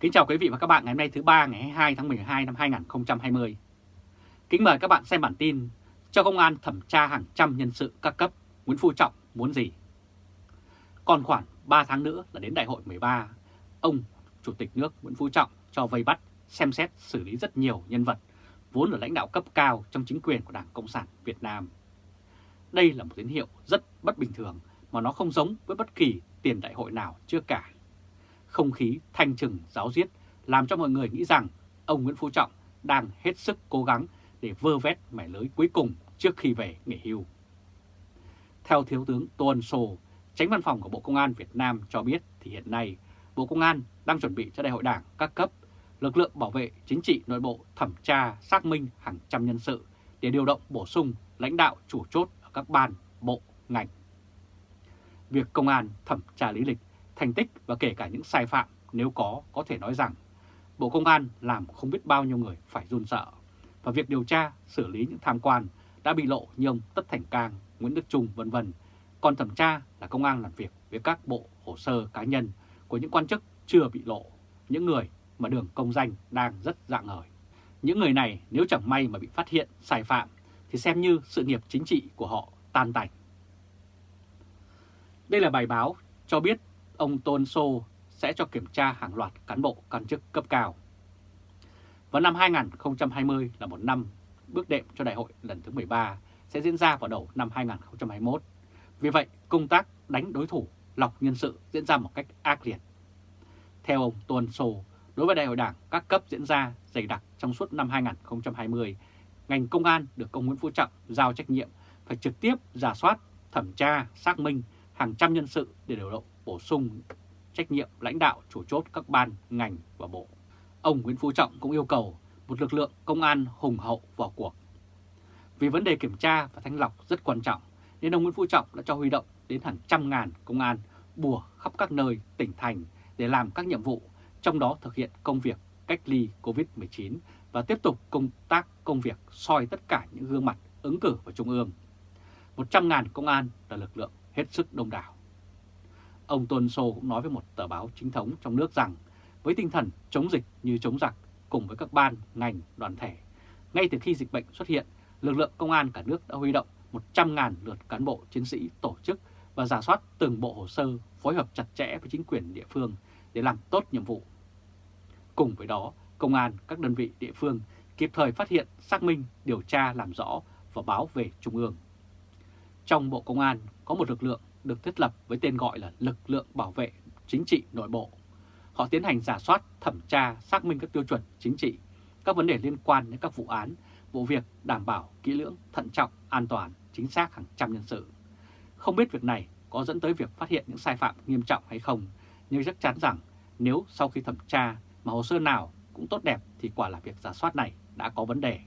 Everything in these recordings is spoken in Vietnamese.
Kính chào quý vị và các bạn ngày hôm nay thứ ba ngày 22 tháng 12 năm 2020. Kính mời các bạn xem bản tin cho công an thẩm tra hàng trăm nhân sự các cấp, Nguyễn Phú Trọng muốn gì? Còn khoảng 3 tháng nữa là đến đại hội 13, ông Chủ tịch nước Nguyễn Phú Trọng cho vây bắt, xem xét xử lý rất nhiều nhân vật vốn là lãnh đạo cấp cao trong chính quyền của Đảng Cộng sản Việt Nam. Đây là một tín hiệu rất bất bình thường mà nó không giống với bất kỳ tiền đại hội nào trước cả. Không khí thanh trừng giáo diết làm cho mọi người nghĩ rằng ông Nguyễn Phú Trọng đang hết sức cố gắng để vơ vét mẻ lưới cuối cùng trước khi về nghỉ hưu. Theo Thiếu tướng Tô Ân Sô, tránh văn phòng của Bộ Công an Việt Nam cho biết thì hiện nay Bộ Công an đang chuẩn bị cho đại hội đảng các cấp, lực lượng bảo vệ chính trị nội bộ thẩm tra xác minh hàng trăm nhân sự để điều động bổ sung lãnh đạo chủ chốt ở các ban, bộ, ngành. Việc công an thẩm tra lý lịch, thành tích và kể cả những sai phạm nếu có có thể nói rằng Bộ Công an làm không biết bao nhiêu người phải run sợ và việc điều tra, xử lý những tham quan đã bị lộ như ông Tất Thành Cang, Nguyễn Đức Trung vân vân. Còn thẩm tra là công an làm việc với các bộ hồ sơ cá nhân của những quan chức chưa bị lộ, những người mà đường công danh đang rất dạng ngời. Những người này nếu chẳng may mà bị phát hiện sai phạm thì xem như sự nghiệp chính trị của họ tan tành. Đây là bài báo cho biết ông Tôn Sô sẽ cho kiểm tra hàng loạt cán bộ quan chức cấp cao. Và năm 2020 là một năm bước đệm cho đại hội lần thứ 13 sẽ diễn ra vào đầu năm 2021. Vì vậy, công tác đánh đối thủ, lọc nhân sự diễn ra một cách ác liệt. Theo ông Tuân Sô, đối với đại hội đảng các cấp diễn ra dày đặc trong suốt năm 2020, ngành công an được ông Nguyễn Phú Trọng giao trách nhiệm phải trực tiếp giả soát, thẩm tra, xác minh hàng trăm nhân sự để điều động bổ sung trách nhiệm lãnh đạo chủ chốt các ban, ngành và bộ. Ông Nguyễn Phú Trọng cũng yêu cầu một lực lượng công an hùng hậu vào cuộc. Vì vấn đề kiểm tra và thanh lọc rất quan trọng, nên ông Nguyễn Phú Trọng đã cho huy động đến hàng trăm ngàn công an bùa khắp các nơi, tỉnh thành để làm các nhiệm vụ, trong đó thực hiện công việc cách ly COVID-19 và tiếp tục công tác công việc soi tất cả những gương mặt ứng cử vào Trung ương. 100.000 công an là lực lượng hết sức đông đảo. Ông Tôn Sô cũng nói với một tờ báo chính thống trong nước rằng với tinh thần chống dịch như chống giặc cùng với các ban, ngành, đoàn thể, ngay từ khi dịch bệnh xuất hiện, lực lượng công an cả nước đã huy động 100.000 lượt cán bộ chiến sĩ tổ chức và giả soát từng bộ hồ sơ phối hợp chặt chẽ với chính quyền địa phương để làm tốt nhiệm vụ. Cùng với đó, công an các đơn vị địa phương kịp thời phát hiện, xác minh, điều tra, làm rõ và báo về Trung ương. Trong Bộ Công an có một lực lượng được thiết lập với tên gọi là lực lượng bảo vệ chính trị nội bộ. Họ tiến hành giả soát, thẩm tra, xác minh các tiêu chuẩn chính trị, các vấn đề liên quan đến các vụ án, vụ việc đảm bảo kỹ lưỡng, thận trọng, an toàn, chính xác hàng trăm nhân sự. Không biết việc này có dẫn tới việc phát hiện những sai phạm nghiêm trọng hay không, nhưng chắc chắn rằng nếu sau khi thẩm tra mà hồ sơ nào cũng tốt đẹp thì quả là việc giả soát này đã có vấn đề.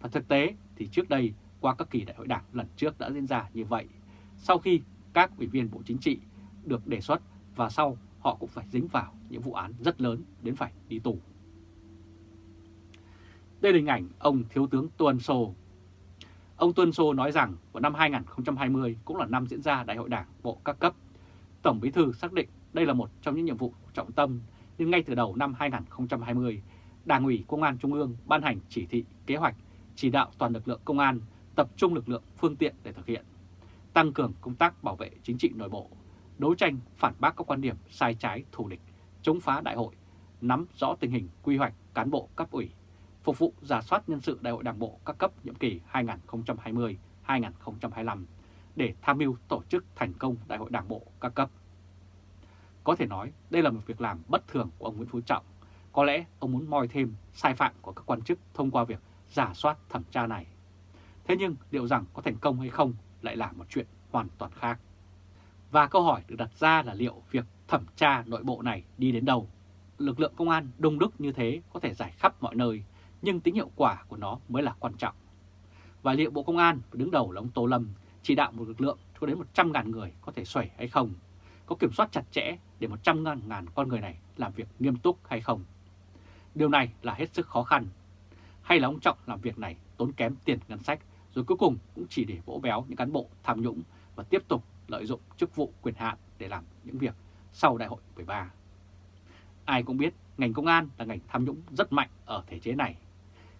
Và thực tế thì trước đây qua các kỳ đại hội đảng lần trước đã diễn ra như vậy. Sau khi các ủy viên Bộ Chính trị được đề xuất và sau họ cũng phải dính vào những vụ án rất lớn đến phải đi tù. Đây là hình ảnh ông Thiếu tướng Tuân Sô. Ông Tuân Sô nói rằng vào năm 2020 cũng là năm diễn ra Đại hội Đảng Bộ các cấp. Tổng Bí thư xác định đây là một trong những nhiệm vụ trọng tâm, nhưng ngay từ đầu năm 2020, Đảng ủy Công an Trung ương ban hành chỉ thị, kế hoạch, chỉ đạo toàn lực lượng công an tập trung lực lượng phương tiện để thực hiện, tăng cường công tác bảo vệ chính trị nội bộ, đấu tranh phản bác các quan điểm sai trái thù địch, chống phá đại hội, nắm rõ tình hình quy hoạch cán bộ cấp ủy, phục vụ giả soát nhân sự đại hội đảng bộ các cấp nhiệm kỳ 2020-2025 để tham mưu tổ chức thành công đại hội đảng bộ các cấp. Có thể nói đây là một việc làm bất thường của ông Nguyễn Phú Trọng. Có lẽ ông muốn moi thêm sai phạm của các quan chức thông qua việc giả soát thẩm tra này. Thế nhưng liệu rằng có thành công hay không lại là một chuyện hoàn toàn khác. Và câu hỏi được đặt ra là liệu việc thẩm tra nội bộ này đi đến đâu? Lực lượng công an đông đúc như thế có thể giải khắp mọi nơi, nhưng tính hiệu quả của nó mới là quan trọng. Và liệu Bộ Công an đứng đầu là ông Tô Lâm chỉ đạo một lực lượng cho đến 100.000 người có thể xoẩy hay không? Có kiểm soát chặt chẽ để 100.000 con người này làm việc nghiêm túc hay không? Điều này là hết sức khó khăn. Hay là ông Trọng làm việc này tốn kém tiền ngân sách rồi cuối cùng cũng chỉ để vỗ béo những cán bộ tham nhũng và tiếp tục lợi dụng chức vụ quyền hạn để làm những việc sau đại hội 13. Ai cũng biết ngành công an là ngành tham nhũng rất mạnh ở thể chế này.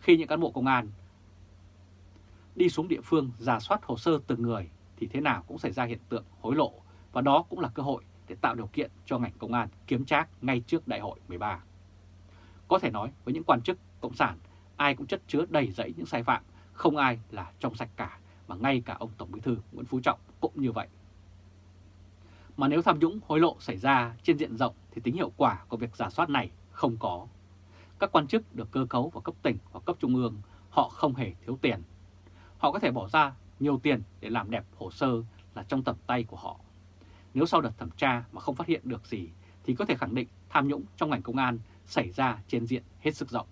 Khi những cán bộ công an đi xuống địa phương giả soát hồ sơ từng người thì thế nào cũng xảy ra hiện tượng hối lộ và đó cũng là cơ hội để tạo điều kiện cho ngành công an kiếm trác ngay trước đại hội 13. Có thể nói với những quan chức cộng sản, ai cũng chất chứa đầy dẫy những sai phạm, không ai là trong sạch cả, mà ngay cả ông Tổng Bí thư Nguyễn Phú Trọng cũng như vậy. Mà nếu tham nhũng hối lộ xảy ra trên diện rộng thì tính hiệu quả của việc giả soát này không có. Các quan chức được cơ cấu vào cấp tỉnh hoặc cấp trung ương, họ không hề thiếu tiền. Họ có thể bỏ ra nhiều tiền để làm đẹp hồ sơ là trong tầm tay của họ. Nếu sau đợt thẩm tra mà không phát hiện được gì thì có thể khẳng định tham nhũng trong ngành công an xảy ra trên diện hết sức rộng.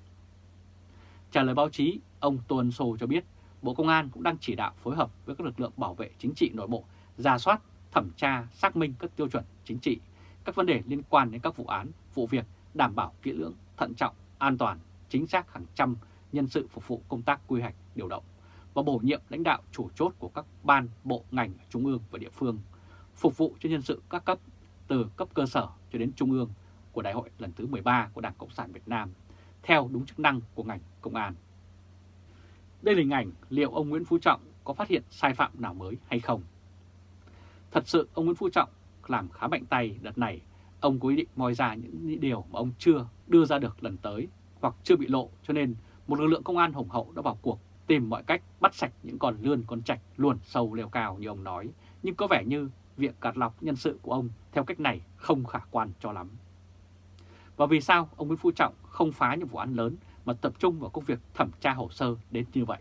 Trả lời báo chí, ông Tô Ân Sô cho biết Bộ Công an cũng đang chỉ đạo phối hợp với các lực lượng bảo vệ chính trị nội bộ, ra soát, thẩm tra, xác minh các tiêu chuẩn chính trị, các vấn đề liên quan đến các vụ án, vụ việc đảm bảo kỹ lưỡng, thận trọng, an toàn, chính xác hàng trăm nhân sự phục vụ công tác quy hoạch, điều động và bổ nhiệm lãnh đạo chủ chốt của các ban, bộ, ngành trung ương và địa phương, phục vụ cho nhân sự các cấp từ cấp cơ sở cho đến trung ương của Đại hội lần thứ 13 của Đảng Cộng sản Việt Nam, theo đúng chức năng của ngành công an. Đây là hình ảnh liệu ông Nguyễn Phú Trọng có phát hiện sai phạm nào mới hay không? Thật sự ông Nguyễn Phú Trọng làm khá mạnh tay đợt này, ông có ý định moi ra những điều mà ông chưa đưa ra được lần tới hoặc chưa bị lộ cho nên một lực lượng công an hùng hậu đã vào cuộc tìm mọi cách bắt sạch những con lươn con trạch luồn sâu leo cao như ông nói, nhưng có vẻ như việc cạt lọc nhân sự của ông theo cách này không khả quan cho lắm. Và vì sao ông Nguyễn Phú Trọng không phá những vụ án lớn mà tập trung vào công việc thẩm tra hồ sơ đến như vậy?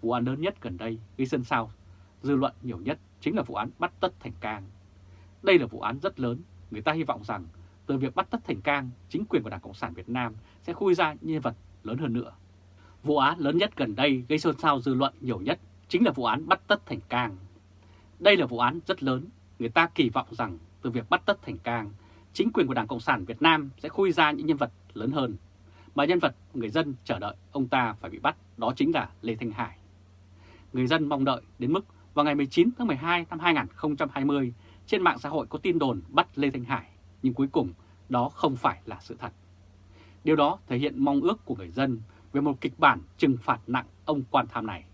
Vụ án lớn nhất gần đây gây xôn xao, dư luận nhiều nhất chính là vụ án bắt tất thành cang. Đây là vụ án rất lớn, người ta hy vọng rằng từ việc bắt tất thành cang, chính quyền của Đảng Cộng sản Việt Nam sẽ khui ra nhân vật lớn hơn nữa. Vụ án lớn nhất gần đây gây xôn xao dư luận nhiều nhất chính là vụ án bắt tất thành cang. Đây là vụ án rất lớn, người ta kỳ vọng rằng từ việc bắt tất thành cang, chính quyền của Đảng Cộng sản Việt Nam sẽ khui ra những nhân vật lớn hơn. Mà nhân vật người dân chờ đợi ông ta phải bị bắt đó chính là Lê Thanh Hải. Người dân mong đợi đến mức vào ngày 19 tháng 12 năm 2020 trên mạng xã hội có tin đồn bắt Lê Thanh Hải, nhưng cuối cùng đó không phải là sự thật. Điều đó thể hiện mong ước của người dân về một kịch bản trừng phạt nặng ông quan tham này.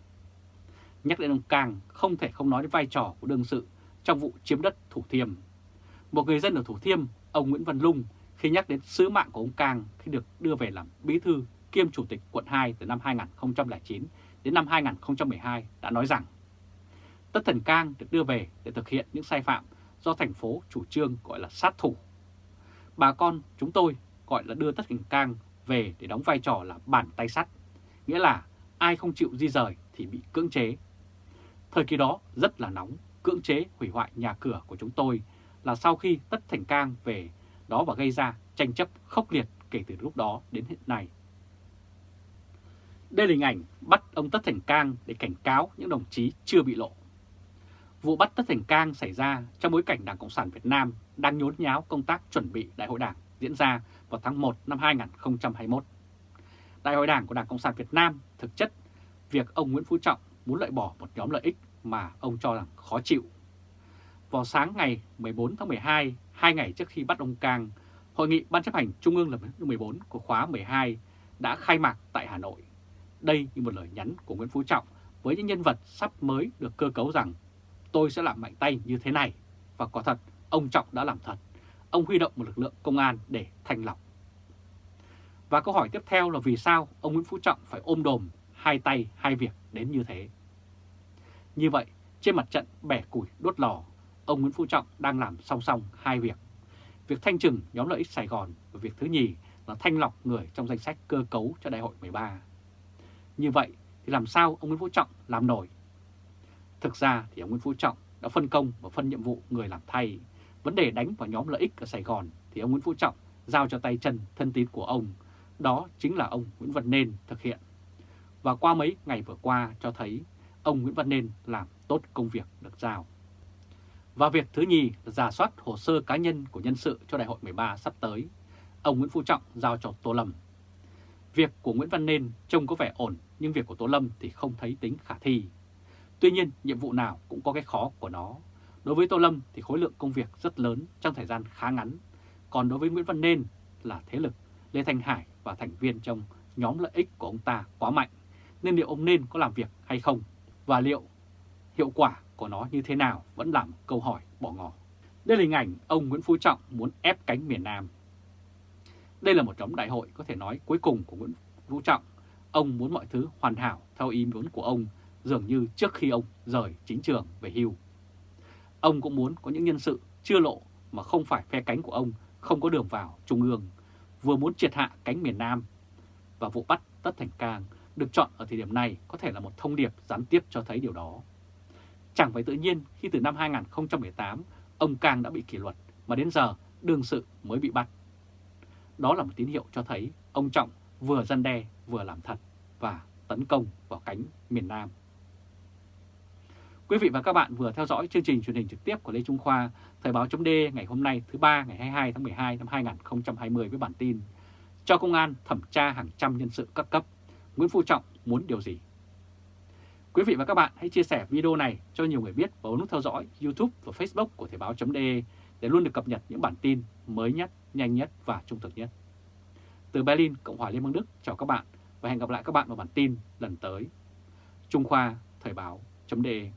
Nhắc đến ông Cang không thể không nói đến vai trò của đương sự trong vụ chiếm đất Thủ Thiêm. Một người dân ở Thủ Thiêm, ông Nguyễn Văn Lung, khi nhắc đến sứ mạng của ông Cang khi được đưa về làm bí thư kiêm chủ tịch quận 2 từ năm 2009 đến năm 2012 đã nói rằng Tất Thần Cang được đưa về để thực hiện những sai phạm do thành phố chủ trương gọi là sát thủ. Bà con chúng tôi gọi là đưa Tất Thần Cang về để đóng vai trò là bàn tay sắt, nghĩa là ai không chịu di rời thì bị cưỡng chế. Thời kỳ đó rất là nóng, cưỡng chế hủy hoại nhà cửa của chúng tôi là sau khi Tất Thành Cang về đó và gây ra tranh chấp khốc liệt kể từ lúc đó đến hiện nay. Đây là hình ảnh bắt ông Tất Thành Cang để cảnh cáo những đồng chí chưa bị lộ. Vụ bắt Tất Thành Cang xảy ra trong bối cảnh Đảng Cộng sản Việt Nam đang nhốn nháo công tác chuẩn bị Đại hội Đảng diễn ra vào tháng 1 năm 2021. Đại hội Đảng của Đảng Cộng sản Việt Nam thực chất việc ông Nguyễn Phú Trọng muốn loại bỏ một nhóm lợi ích mà ông cho rằng khó chịu. Vào sáng ngày 14 tháng 12, hai ngày trước khi bắt ông Cang, Hội nghị Ban chấp hành Trung ương lần thứ 14 của khóa 12 đã khai mạc tại Hà Nội. Đây như một lời nhắn của Nguyễn Phú Trọng với những nhân vật sắp mới được cơ cấu rằng tôi sẽ làm mạnh tay như thế này. Và quả thật, ông Trọng đã làm thật. Ông huy động một lực lượng công an để thanh lọc. Và câu hỏi tiếp theo là vì sao ông Nguyễn Phú Trọng phải ôm đồm hai tay hai việc đến như thế? Như vậy, trên mặt trận bẻ củi đốt lò, ông Nguyễn Phú Trọng đang làm song song hai việc. Việc thanh trừng, nhóm lợi ích Sài Gòn và việc thứ nhì là thanh lọc người trong danh sách cơ cấu cho đại hội 13. Như vậy thì làm sao ông Nguyễn Phú Trọng làm nổi? Thực ra thì ông Nguyễn Phú Trọng đã phân công và phân nhiệm vụ người làm thay. Vấn đề đánh vào nhóm lợi ích ở Sài Gòn thì ông Nguyễn Phú Trọng giao cho tay chân thân tín của ông. Đó chính là ông Nguyễn Văn Nên thực hiện. Và qua mấy ngày vừa qua cho thấy, ông Nguyễn Văn Nên làm tốt công việc được giao. Và việc thứ nhì là giả soát hồ sơ cá nhân của nhân sự cho đại hội 13 sắp tới. Ông Nguyễn Phú Trọng giao cho Tô Lâm. Việc của Nguyễn Văn Nên trông có vẻ ổn, nhưng việc của Tô Lâm thì không thấy tính khả thi. Tuy nhiên, nhiệm vụ nào cũng có cái khó của nó. Đối với Tô Lâm thì khối lượng công việc rất lớn trong thời gian khá ngắn. Còn đối với Nguyễn Văn Nên là thế lực Lê Thanh Hải và thành viên trong nhóm lợi ích của ông ta quá mạnh, nên liệu ông nên có làm việc hay không, và liệu hiệu quả của nó như thế nào vẫn là một câu hỏi bỏ ngỏ. Đây là hình ảnh ông Nguyễn Phú Trọng muốn ép cánh miền Nam. Đây là một trống đại hội có thể nói cuối cùng của Nguyễn Phú Trọng. Ông muốn mọi thứ hoàn hảo theo ý muốn của ông dường như trước khi ông rời chính trường về hưu. Ông cũng muốn có những nhân sự chưa lộ mà không phải phe cánh của ông không có đường vào Trung ương, vừa muốn triệt hạ cánh miền Nam. Và vụ bắt Tất Thành Cang được chọn ở thời điểm này có thể là một thông điệp gián tiếp cho thấy điều đó. Chẳng phải tự nhiên khi từ năm 2018 ông Cang đã bị kỷ luật mà đến giờ đương sự mới bị bắt. Đó là một tín hiệu cho thấy ông Trọng vừa gian đe vừa làm thật và tấn công vào cánh miền Nam. Quý vị và các bạn vừa theo dõi chương trình truyền hình trực tiếp của Lê Trung Khoa, Thời báo chấm ngày hôm nay thứ ba ngày 22 tháng 12 năm 2020 với bản tin Cho công an thẩm tra hàng trăm nhân sự các cấp, Nguyễn Phú Trọng muốn điều gì? Quý vị và các bạn hãy chia sẻ video này cho nhiều người biết và nút theo dõi YouTube và Facebook của Thời Báo .de để luôn được cập nhật những bản tin mới nhất, nhanh nhất và trung thực nhất. Từ Berlin, Cộng hòa Liên bang Đức, chào các bạn và hẹn gặp lại các bạn vào bản tin lần tới. Trung Khoa Thời Báo .de.